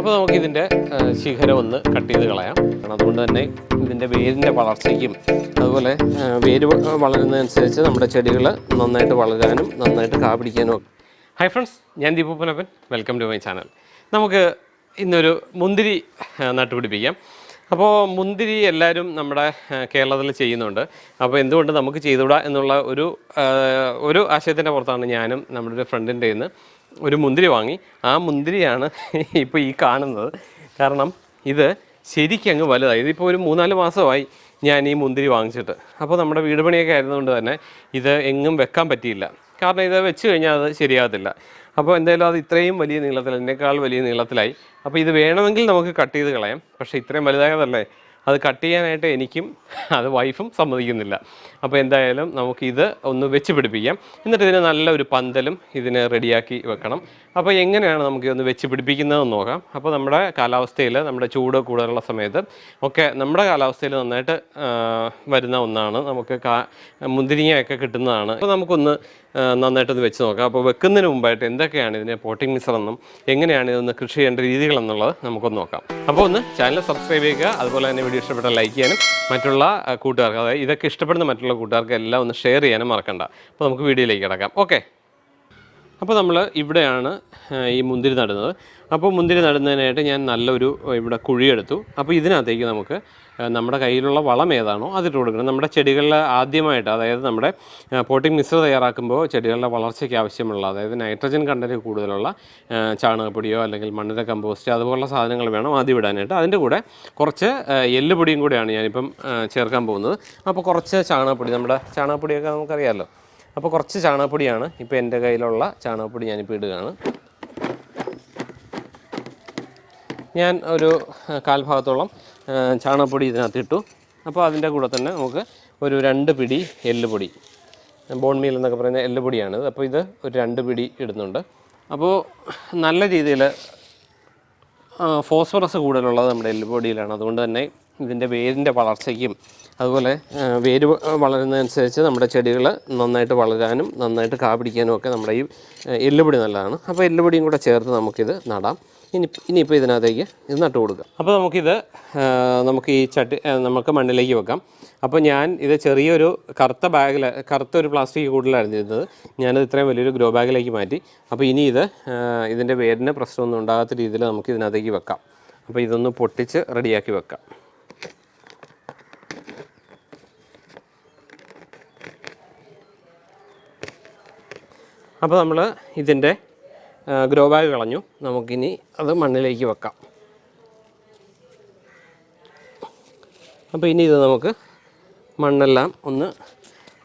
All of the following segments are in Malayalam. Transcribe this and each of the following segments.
അപ്പോൾ നമുക്ക് ഇതിന്റെ ശിഖരം ഒന്ന് കട്ട് ചെയ്ത് കളയാം. കാരണം അതുകൊണ്ട് തന്നെ ഇതിന്റെ വേരിന്റെ വളർച്ചയ്ക്കും അതുപോലെ വേര് വളരുന്നതനുസരിച്ച് നമ്മുടെ ചെടികൾ നന്നായിട്ട് വളരാനും നന്നായിട്ട് കാ പിടിക്കാനും ഒക്കെ. ഹായ് ഫ്രണ്ട്സ് ഞാൻ Deepu Punappan welcome to my channel നമുക്ക് ഇന്നൊരു മുന്തിരി നട്ടുപിടിപ്പിക്കാം. അപ്പോൾ മുന്തിരി എല്ലാവരും നമ്മുടെ കേരളത്തിൽ ചെയ്യുന്നുണ്ട്. അപ്പോൾ എന്തുകൊണ്ട് നമുക്ക് ചെയ്തുകൂടാ എന്നുള്ള ഒരു ഒരു ആശയത്തിന്റെ പുറത്താണ് ഞാനും നമ്മുടെ ഒരു ഫ്രണ്ടിന്റെ നിന്ന് ഒരു മുന്തിരി വാങ്ങി. ആ മുന്തിരിയാണ് ഇപ്പോൾ ഈ കാണുന്നത്. കാരണം ഇത് ശരിക്കും അങ്ങ് വലുതായി. ഇതിപ്പോൾ ഒരു മൂന്നാൽ മാസമായി ഞാൻ ഈ മുന്തിരി വാങ്ങിച്ചിട്ട്. അപ്പോൾ നമ്മുടെ വീട് പണിയൊക്കെ തന്നെ ഇത് എങ്ങും വെക്കാൻ പറ്റിയില്ല. കാരണം ഇത് വെച്ച് കഴിഞ്ഞാൽ അത് ശരിയാകത്തില്ല. അപ്പോൾ എന്തായാലും അത് ഇത്രയും വലിയ നീളത്തിൽ എന്നേക്കാൾ വലിയ നീളത്തിലായി. അപ്പോൾ ഇത് വേണമെങ്കിൽ നമുക്ക് കട്ട് ചെയ്ത് കളയാം. പക്ഷേ ഇത്രയും വലുതായതല്ലേ? അത് കട്ട് ചെയ്യാനായിട്ട് എനിക്കും അത് വൈഫും സമ്മതിക്കുന്നില്ല. അപ്പോൾ എന്തായാലും നമുക്കിത് ഒന്ന് വെച്ച് പിടിപ്പിക്കാം. എന്നിട്ട് ഇതിന് നല്ലൊരു പന്തലും ഇതിന് റെഡിയാക്കി വെക്കണം. അപ്പോൾ എങ്ങനെയാണ് നമുക്ക് ഇതൊന്ന് വെച്ച് പിടിപ്പിക്കുന്നതെന്ന് നോക്കാം. അപ്പോൾ നമ്മുടെ കാലാവസ്ഥയിൽ നമ്മുടെ ചൂട് കൂടുതലുള്ള സമയത്ത് ഒക്കെ നമ്മുടെ കാലാവസ്ഥയിൽ നന്നായിട്ട് വരുന്ന ഒന്നാണ്. നമുക്ക് കാ മുന്തിരിങ്ങയൊക്കെ കിട്ടുന്നതാണ്. അപ്പോൾ നമുക്കൊന്ന് നന്നായിട്ടൊന്ന് വെച്ച് നോക്കാം. അപ്പോൾ വെക്കുന്നതിന് മുമ്പായിട്ട് എന്തൊക്കെയാണ് ഇതിനെ പോട്ടിംഗ് മിശ്രമെന്നും എങ്ങനെയാണ് ഇതൊന്ന് കൃഷി ചെയ്യേണ്ട രീതികളെന്നുള്ളത് നമുക്കൊന്ന് നോക്കാം. അപ്പോൾ ഒന്ന് ചാനൽ സബ്സ്ക്രൈബ് ചെയ്യുക. അതുപോലെ തന്നെ വീഡിയോ ഇഷ്ടപ്പെട്ടാൽ ലൈക്ക് ചെയ്യാനും മറ്റുള്ള കൂട്ടുകാർക്ക് അതായത് ഇതൊക്കെ ഇഷ്ടപ്പെടുന്ന മറ്റുള്ള കൂട്ടുകാർക്ക് എല്ലാം ഒന്ന് ഷെയർ ചെയ്യാനും മറക്കണ്ട. അപ്പോൾ നമുക്ക് വീഡിയോയിലേക്ക് കിടക്കാം. ഓക്കെ അപ്പോൾ നമ്മൾ ഇവിടെയാണ് ഈ മുന്തിരി നടുന്നത്. അപ്പോൾ മുന്തിരി നടുന്നതിനായിട്ട് ഞാൻ നല്ലൊരു ഇവിടെ കുഴിയെടുത്തു. അപ്പോൾ ഇതിനകത്തേക്ക് നമുക്ക് നമ്മുടെ കയ്യിലുള്ള വളം ഏതാണോ അതിട്ട് കൊടുക്കണം. നമ്മുടെ ചെടികളിൽ ആദ്യമായിട്ട് അതായത് നമ്മുടെ പോട്ടിംഗ് മിശ്ര തയ്യാറാക്കുമ്പോൾ ചെടികളുടെ വളർച്ചയ്ക്ക് ആവശ്യമുള്ള അതായത് നൈട്രജൻ കണ്ടന്റ് കൂടുതലുള്ള ചാണകപ്പൊടിയോ അല്ലെങ്കിൽ മണ്ണിര കമ്പോസ്റ്റ് അതുപോലുള്ള സാധനങ്ങൾ വേണം ആദ്യം ഇടാനായിട്ട്. അതിന്റെ കൂടെ കുറച്ച് എല്ലുപൊടിയും കൂടെയാണ് ഞാനിപ്പം ചേർക്കാൻ പോകുന്നത്. അപ്പോൾ കുറച്ച് ചാണകപ്പൊടി നമ്മുടെ ചാണകപ്പൊടിയൊക്കെ നമുക്കറിയാമല്ലോ അപ്പോൾ കുറച്ച് ചാണകപ്പൊടിയാണ് ഇപ്പോൾ എന്റെ കയ്യിലുള്ള ചാണകപ്പൊടി ഞാനിപ്പോൾ ഇടുകയാണ്. ഞാൻ ഒരു കാൽഭാഗത്തോളം കാൽ ഭാഗത്തോളം ചാണകപ്പൊടി ഇതിനകത്ത് ഇട്ടു അപ്പോൾ അതിന്റെ കൂടെ തന്നെ നമുക്ക് ഒരു രണ്ട് പിടി എല്ലുപൊടി ബോൺ മീൽ എന്നൊക്കെ പറയുന്ന എല്ലുപൊടിയാണിത് അപ്പോൾ ഇത് ഒരു രണ്ട് പിടി ഇടുന്നുണ്ട്. അപ്പോൾ നല്ല രീതിയിൽ ഫോസ്ഫറസ് കൂടുതലുള്ളത് നമ്മുടെ എല്ലുപൊടിയിലാണ്. അതുകൊണ്ട് തന്നെ ഇതിന്റെ വേരിന്റെ വളർച്ചയ്ക്കും അതുപോലെ വേര് വളരുന്നതനുസരിച്ച് നമ്മുടെ ചെടികൾ നന്നായിട്ട് വളരാനും നന്നായിട്ട് കാ പിടിക്കാനും ഒക്കെ നമ്മുടെ ഈ എല്ലുപൊടി നല്ലതാണ്. അപ്പോൾ എല്ലുപൊടിയും കൂടെ ചേർത്ത് നമുക്കിത് നടാം. ഇനി ഇനിയിപ്പോൾ ഇതിനകത്തേക്ക് ഇത് നട്ട് കൊടുക്കുക അപ്പോൾ നമുക്കിത് നമുക്ക് ഈ ചട്ടി നമുക്ക് മണ്ണിലേക്ക് വെക്കാം. അപ്പോൾ ഞാൻ ഇത് ചെറിയൊരു കറുത്ത ബാഗിൽ കറുത്ത ഒരു പ്ലാസ്റ്റിക് കൂടുതലായിരുന്നു ഇരുന്നത്. ഞാനത് ഇത്രയും വലിയൊരു ഗ്രോ ബാഗിലേക്ക് മാറ്റി. അപ്പോൾ ഇനി ഇത് ഇതിന്റെ വേരിന് പ്രശ്നമൊന്നും ഉണ്ടാകാത്ത രീതിയിൽ നമുക്ക് ഇതിനകത്തേക്ക് വെക്കാം. അപ്പോൾ ഇതൊന്ന് പൊട്ടിച്ച് റെഡിയാക്കി വെക്കാം. അപ്പോൾ നമ്മൾ ഇതിന്റെ ഗ്രോ ബാഗ് കളഞ്ഞു. നമുക്കിനി അത് മണ്ണിലേക്ക് വെക്കാം. അപ്പോൾ ഇനി ഇത് നമുക്ക് മണ്ണെല്ലാം ഒന്ന്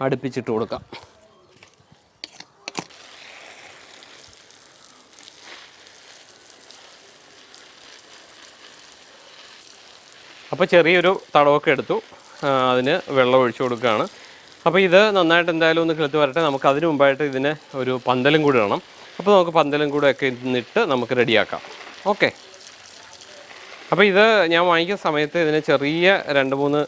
അടുപ്പിച്ചിട്ട് കൊടുക്കാം. അപ്പോൾ ചെറിയൊരു തടവൊക്കെ എടുത്തു. അതിന് വെള്ളം ഒഴിച്ചു കൊടുക്കുകയാണ്. അപ്പോൾ ഇത് നന്നായിട്ട് എന്തായാലും ഒന്ന് കിളുത്ത് വരട്ടെ. നമുക്ക് അതിന് മുമ്പായിട്ട് ഇതിന് ഒരു പന്തലും കൂടി ഇടണം. അപ്പോൾ നമുക്ക് പന്തലും കൂടെ ഒക്കെ ഇന്നിട്ട് നമുക്ക് റെഡിയാക്കാം. ഓക്കെ. അപ്പോൾ ഇത് ഞാൻ വാങ്ങിക്കുന്ന സമയത്ത് ഇതിന് ചെറിയ രണ്ട് മൂന്ന്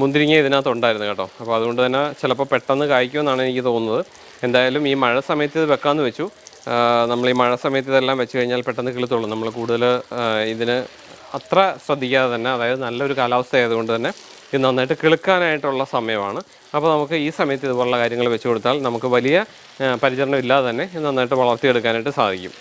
മുന്തിരിങ്ങ ഇതിനകത്ത് ഉണ്ടായിരുന്നു കേട്ടോ. അപ്പോൾ അതുകൊണ്ട് തന്നെ ചിലപ്പോൾ പെട്ടെന്ന് കായ്ക്കുമെന്നാണ് എനിക്ക് തോന്നുന്നത്. എന്തായാലും ഈ മഴ സമയത്ത് ഇത് വെക്കാമെന്ന് വെച്ചു. നമ്മൾ ഈ മഴ സമയത്ത് ഇതെല്ലാം വെച്ച് കഴിഞ്ഞാൽ പെട്ടെന്ന് കിളുത്തുള്ളൂ നമ്മൾ കൂടുതൽ ഇതിന് അത്ര ശ്രദ്ധിക്കാതെ തന്നെ അതായത് നല്ലൊരു കാലാവസ്ഥ ആയതുകൊണ്ട് തന്നെ ഇത് നന്നായിട്ട് കിളുക്കാനായിട്ടുള്ള സമയമാണ്. അപ്പോൾ നമുക്ക് ഈ സമയത്ത് ഇതുപോലുള്ള കാര്യങ്ങൾ വെച്ച് കൊടുത്താൽ നമുക്ക് വലിയ പരിചരണം ഇല്ലാതെ തന്നെ ഇത് നന്നായിട്ട് വളർത്തിയെടുക്കാനായിട്ട് സാധിക്കും.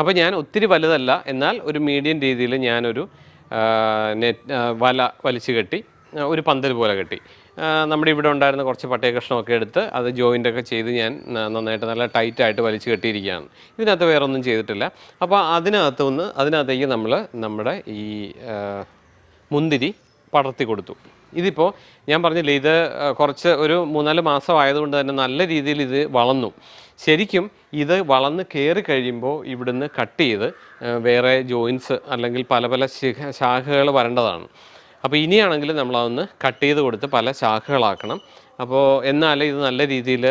അപ്പോൾ ഞാൻ ഒത്തിരി വലുതല്ല. എന്നാൽ ഒരു മീഡിയം രീതിയിൽ ഞാനൊരു നെറ്റ് വല വലിച്ചു കെട്ടി ഒരു പന്തൽ പോലെ കെട്ടി. നമ്മുടെ ഇവിടെ ഉണ്ടായിരുന്ന കുറച്ച് പട്ടയ കഷ്ണമൊക്കെ എടുത്ത് അത് ജോയിന്റൊക്കെ ചെയ്ത് ഞാൻ നന്നായിട്ട് നല്ല ടൈറ്റായിട്ട് വലിച്ചു കെട്ടിയിരിക്കുകയാണ്. ഇതിനകത്ത് വേറൊന്നും ചെയ്തിട്ടില്ല. അപ്പോൾ അതിനകത്ത് നിന്ന് അതിനകത്തേക്ക് നമ്മൾ നമ്മുടെ ഈ മുന്തിരി പടർത്തി കൊടുത്തു. ഇതിപ്പോൾ ഞാൻ പറഞ്ഞില്ലേ ഇത് കുറച്ച് ഒരു മൂന്നാൽ മാസം ആയതുകൊണ്ട് തന്നെ നല്ല രീതിയിൽ ഇത് വളർന്നു. ശരിക്കും ഇത് വളർന്ന് കയറി കഴിയുമ്പോൾ ഇവിടുന്ന് കട്ട് ചെയ്ത് വേറെ ജോയിൻസ് അല്ലെങ്കിൽ പല പല ശാഖകൾ വരേണ്ടതാണ്. അപ്പോൾ ഇനിയാണെങ്കിൽ നമ്മളതൊന്ന് കട്ട് ചെയ്ത് കൊടുത്ത് പല ശാഖകളാക്കണം. അപ്പോൾ എന്നാലേ ഇത് നല്ല രീതിയിൽ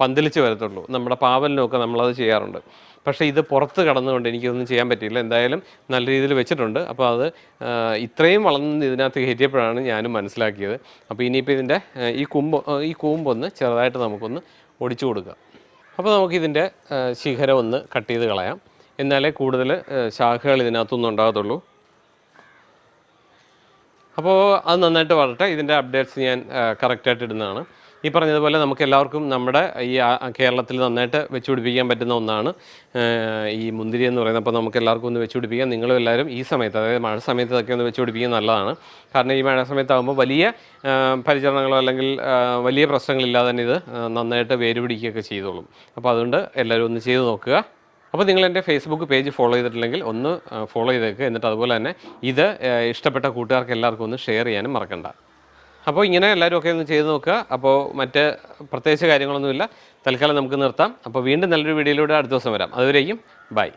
പന്തലിച്ച് വരത്തുള്ളൂ. നമ്മുടെ പാവലിനൊക്കെ നമ്മളത് ചെയ്യാറുണ്ട്. പക്ഷേ ഇത് പുറത്ത് കടന്നുകൊണ്ട് എനിക്കൊന്നും ചെയ്യാൻ പറ്റിയില്ല. എന്തായാലും നല്ല രീതിയിൽ വെച്ചിട്ടുണ്ട്. അപ്പോൾ അത് ഇത്രയും വളർന്ന് ഇതിനകത്ത് കയറ്റിയപ്പോഴാണ് ഞാനും മനസ്സിലാക്കിയത്. അപ്പോൾ ഇനിയിപ്പോൾ ഇതിന്റെ ഈ കുമ്പ് ഈ കൂമ്പൊന്ന് ചെറുതായിട്ട് നമുക്കൊന്ന് ഒടിച്ചു കൊടുക്കുക അപ്പോൾ നമുക്കിതിന്റെ ശിഖരം ഒന്ന് കട്ട് ചെയ്ത് കളയാം. എന്നാലേ കൂടുതൽ ശാഖകൾ ഇതിനകത്തൊന്നും ഉണ്ടാകത്തുള്ളൂ. അപ്പോൾ അത് നന്നായിട്ട് വളരട്ടെ. ഇതിന്റെ അപ്ഡേറ്റ്സ് ഞാൻ കറക്റ്റായിട്ട് ഇടുന്നതാണ്. ഈ പറഞ്ഞതുപോലെ നമുക്ക് എല്ലാവർക്കും നമ്മുടെ ഈ കേരളത്തിൽ നന്നായിട്ട് വെച്ചുപിടിപ്പിക്കാൻ പറ്റുന്ന ഒന്നാണ് ഈ മുന്തിരി എന്ന് പറയുന്നത്. അപ്പോൾ നമുക്ക് എല്ലാവർക്കും ഒന്ന് വെച്ചുപിടിപ്പിക്കാം നിങ്ങളും എല്ലാവരും ഈ സമയത്ത് അതായത് മഴ സമയത്ത് ഇതൊക്കെ ഒന്ന് വെച്ചുപിടിപ്പിക്കാൻ നല്ലതാണ്. കാരണം ഈ മഴ സമയത്താകുമ്പോൾ വലിയ പരിചരണങ്ങളോ അല്ലെങ്കിൽ വലിയ പ്രശ്നങ്ങളില്ലാതെ തന്നെ ഇത് നന്നായിട്ട് വേര് പിടിക്കുകയൊക്കെ ചെയ്തോളും. അപ്പോൾ അതുകൊണ്ട് എല്ലാവരും ഒന്ന് ചെയ്ത് നോക്കുക. അപ്പോൾ നിങ്ങൾ എന്റെ ഫേസ്ബുക്ക് പേജ് ഫോളോ ചെയ്തിട്ടില്ലെങ്കിൽ ഒന്ന് ഫോളോ ചെയ്തേക്കുക എന്നിട്ട് അതുപോലെ തന്നെ ഇത് ഇഷ്ടപ്പെട്ട കൂട്ടുകാർക്ക് എല്ലാവർക്കും ഒന്ന് ഷെയർ ചെയ്യാനും മറക്കണ്ട. അപ്പോൾ ഇങ്ങനെ എല്ലാവരും ഒക്കെ ഒന്ന് ചെയ്ത് നോക്കുക. അപ്പോൾ മറ്റ് പ്രത്യേകിച്ച് കാര്യങ്ങളൊന്നുമില്ല. തൽക്കാലം നമുക്ക് നിർത്താം. അപ്പോൾ വീണ്ടും നല്ലൊരു വീഡിയോയിലൂടെ അടുത്ത ദിവസം വരാം. അതുവരെയും ബൈ